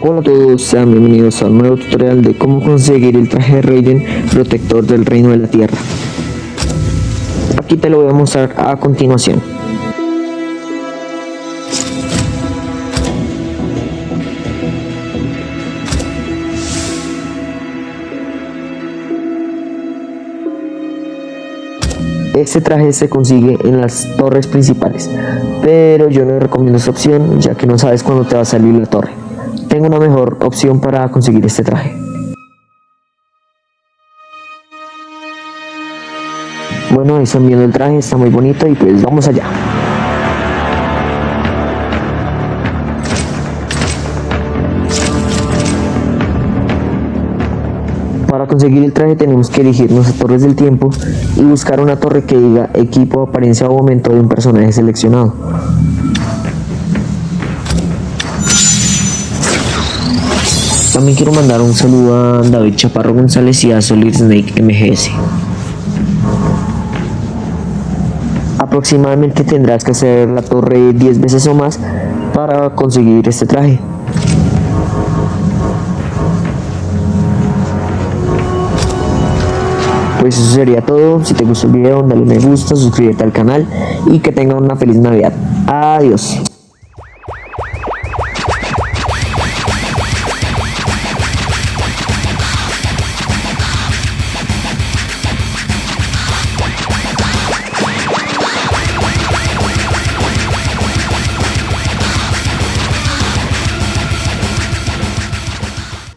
Hola a todos, sean bienvenidos a un nuevo tutorial de cómo conseguir el traje de Raiden protector del reino de la tierra. Aquí te lo voy a mostrar a continuación. Este traje se consigue en las torres principales, pero yo no recomiendo esta opción ya que no sabes cuándo te va a salir la torre. Tengo una mejor opción para conseguir este traje. Bueno, ahí están viendo el traje, está muy bonito y pues vamos allá. Para conseguir el traje tenemos que elegirnos a torres del tiempo y buscar una torre que diga equipo, apariencia o momento de un personaje seleccionado. También quiero mandar un saludo a David Chaparro González y a Solid Snake MGS. Aproximadamente tendrás que hacer la torre 10 veces o más para conseguir este traje. Pues eso sería todo. Si te gustó el video, dale me gusta, suscríbete al canal y que tengan una feliz Navidad. Adiós.